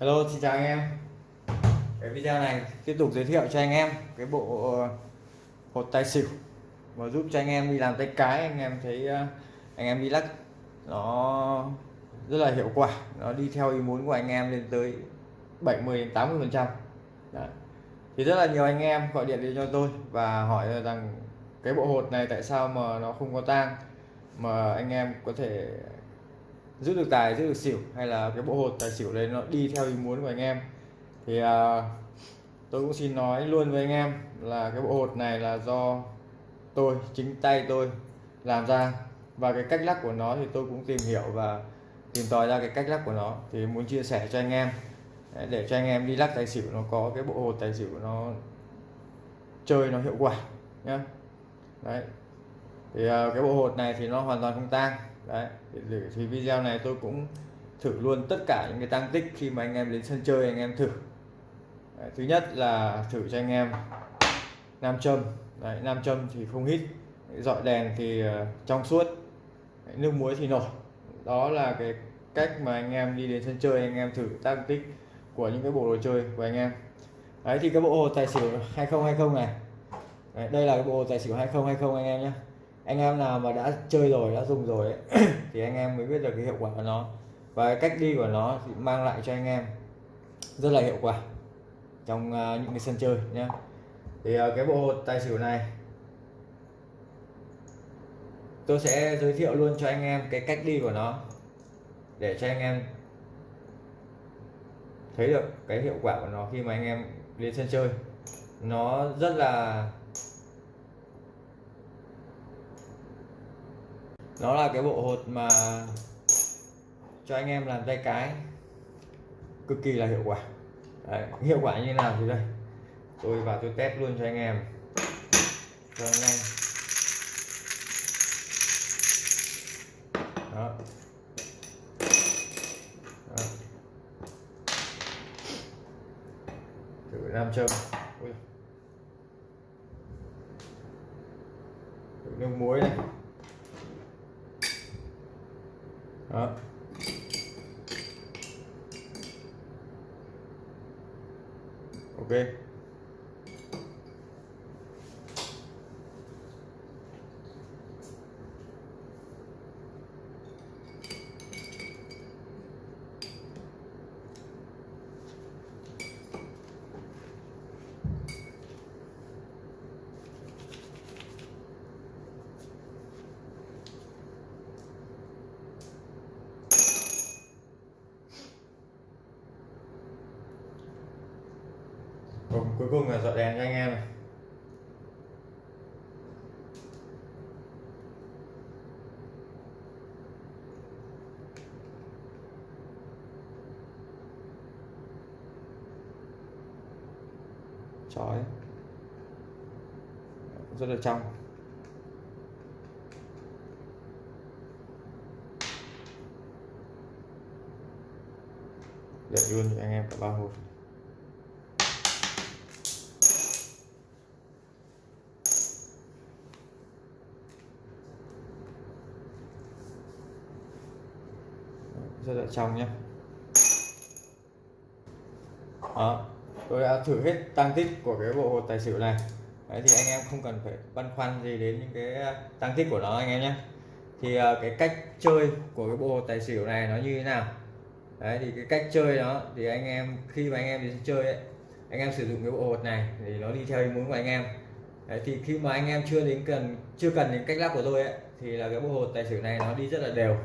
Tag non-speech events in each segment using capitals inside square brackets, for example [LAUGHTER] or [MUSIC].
Hello, xin chào anh em. Cái video này tiếp tục giới thiệu cho anh em cái bộ ờ, hột tài xỉu và giúp cho anh em đi làm tay cái, anh em thấy ờ, anh em đi lắc nó rất là hiệu quả, nó đi theo ý muốn của anh em lên tới 70 đến 80 phần trăm. Thì rất là nhiều anh em gọi điện đến cho tôi và hỏi rằng cái bộ hột này tại sao mà nó không có tang, mà anh em có thể giữ được tài giữ được xỉu hay là cái bộ hột tài xỉu đấy nó đi theo ý muốn của anh em. Thì à, tôi cũng xin nói luôn với anh em là cái bộ hột này là do tôi chính tay tôi làm ra. Và cái cách lắc của nó thì tôi cũng tìm hiểu và tìm tòi ra cái cách lắc của nó. Thì muốn chia sẻ cho anh em à, để cho anh em đi lắc tài xỉu nó có cái bộ hột tài xỉu nó chơi nó hiệu quả nhé đấy. Thì à, cái bộ hột này thì nó hoàn toàn không tang đấy thì, thì video này tôi cũng thử luôn tất cả những cái tăng tích khi mà anh em đến sân chơi anh em thử. Đấy, thứ nhất là thử cho anh em nam châm. Đấy, nam châm thì không hít. Dọi đèn thì ờ, trong suốt. Đấy, nước muối thì nổi. Đó là cái cách mà anh em đi đến sân chơi anh em thử tăng tích của những cái bộ đồ chơi của anh em. Đấy thì cái bộ hồ tài xỉu 2020 này. Đấy, đây là cái bộ tài xỉu 2020 anh em nhé anh em nào mà đã chơi rồi đã dùng rồi ấy, [CLEARS THROAT] thì anh em mới biết được cái hiệu quả của nó. Và cái cách đi của nó thì mang lại cho anh em rất là hiệu quả trong uh, những cái sân chơi nhé thì uh, cái bộ hột tài xỉu này tôi sẽ giới thiệu luôn cho anh em cái cách đi của nó để cho anh em thấy được cái hiệu quả của nó khi mà anh em lên sân chơi. Nó rất là nó là cái bộ hột mà cho anh em làm tay cái. Cực kỳ là hiệu quả. Đấy, hiệu quả như nào thì đây. Tôi vào tôi test luôn cho anh em. Cho anh em. Đó, đó. thử nam châm. Ui. thử nước muối này. Đó. Ok. Cùng, cuối cùng là dọi đèn cho anh em này. Chói. Rất là trong. Để luôn cho anh em cả ba hộp sẽ lại trong nhé. Đó tôi đã thử hết tăng tích của cái bộ hột tài xỉu này. Đấy thì anh em không cần phải băn khoăn gì đến những cái à, tăng tích của nó anh em nhé. Thì à, cái cách chơi của cái bộ hột tài xỉu này nó như thế nào? Đấy thì cái cách chơi đó thì anh em khi mà anh em đi chơi ấy anh em sử dụng cái bộ hột này thì nó đi theo ý muốn của anh em. Đấy, thì khi mà anh em chưa đến cần chưa cần đến cách lắp của tôi ấy thì là cái bộ hột tài xỉu này nó đi rất là đều.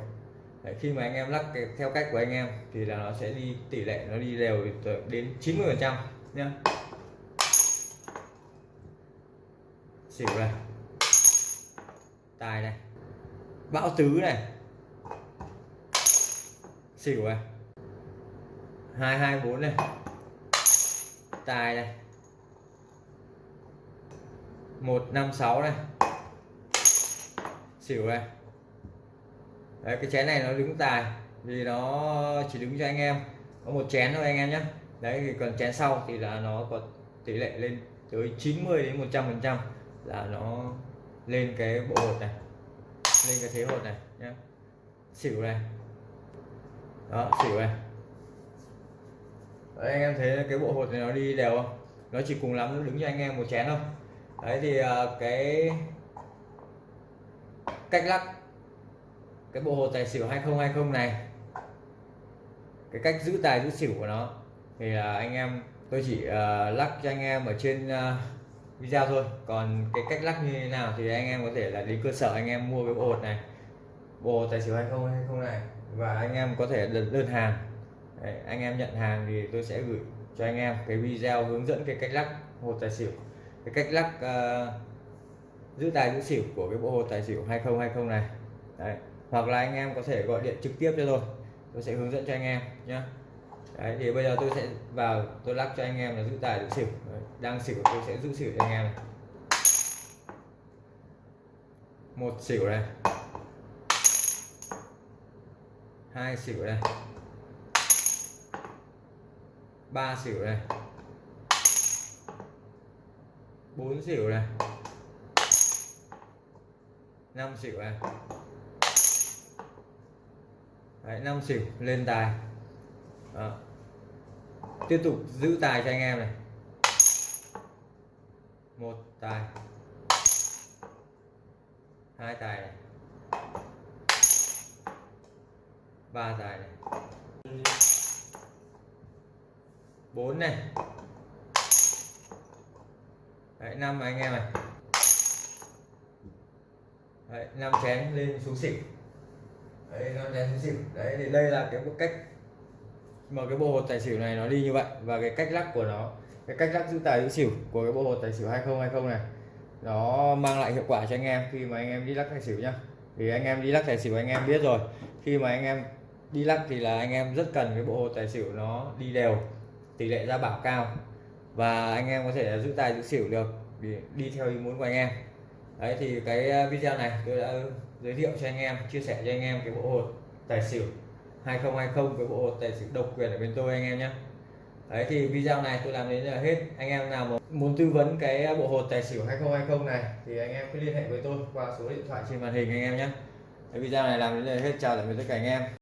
Đấy, khi mà anh em lắc cái, theo cách của anh em thì là nó sẽ đi tỷ lệ nó đi đều đến 90 phần trăm nhá. Xỉu này. Tài này. Bão tứ này. Xỉu này. hai hai bốn này. Tài này. một năm sáu này. Xỉu này. Đấy, cái chén này nó đứng tài vì nó chỉ đứng cho anh em. Có một chén thôi anh em nhé. Đấy thì còn chén sau thì là nó có tỷ lệ lên tới 90 đến 100 phần trăm là nó lên cái bộ hột này lên cái thế hột này nhé. Xỉu này. Đó xỉu này. Đấy, anh em thấy cái bộ hột này nó đi đều không? Nó chỉ cùng lắm nó đứng cho anh em một chén thôi. Đấy thì à, cái cách lắc cái bộ hồ tài xỉu 2020 này cái cách giữ tài giữ xỉu của nó. Thì là anh em tôi chỉ uh, lắc cho anh em ở trên uh, video thôi. Còn cái cách lắc như thế nào thì anh em có thể là đến cơ sở anh em mua cái bộ hột này. Bộ tài xỉu 2020 này. Và anh em có thể đơn, đơn hàng. Đấy, anh em nhận hàng thì tôi sẽ gửi cho anh em cái video hướng dẫn cái cách lắc hột tài xỉu. Cái cách lắc uh, giữ tài giữ xỉu của cái bộ hột tài xỉu 2020 này. Đấy hoặc là anh em có thể gọi điện trực tiếp cho tôi. Tôi sẽ hướng dẫn cho anh em nhé Đấy, thì bây giờ tôi sẽ vào tôi lắc cho anh em là giữ tài giữ xỉu. Đấy, đang xỉu tôi sẽ giữ xỉu cho anh em này. Một xỉu này hai xỉu này ba xỉu này bốn xỉu này năm xỉu này Đấy, 5 xỉu lên tài. Đó. tiếp tục giữ tài cho anh em này. Một tài. Hai tài này. Ba tài này. Bốn này. Đấy, năm anh em này. Đấy, 5 chén lên xuống xỉu đấy nó chén xuống xỉu. Đấy thì đây là cái cách mà cái bộ hột tài xỉu này nó đi như vậy. Và cái cách lắc của nó cái cách lắc giữ tài giữ xỉu của cái bộ hột tài xỉu 2020 này nó mang lại hiệu quả cho anh em khi mà anh em đi lắc tài xỉu nhá. Thì anh em đi lắc tài xỉu anh em biết rồi. Khi mà anh em đi lắc thì là anh em rất cần cái bộ hột tài xỉu nó đi đều tỷ lệ ra bảo cao. Và anh em có thể giữ tài giữ xỉu được đi, đi theo ý muốn của anh em. Đấy thì cái ờ, video này tôi đã giới thiệu cho anh em, chia sẻ cho anh em cái bộ hột tài xỉu 2020 với bộ hột tài xỉu độc quyền ở bên tôi anh em nhé. Đấy, thì video này tôi làm đến là hết. Anh em nào muốn tư vấn cái bộ hột tài xỉu 2020 này thì anh em cứ liên hệ với tôi qua số điện thoại trên màn hình anh em nhé. Cái video này làm đến đây là hết. Chào tạm biệt tất cả anh em.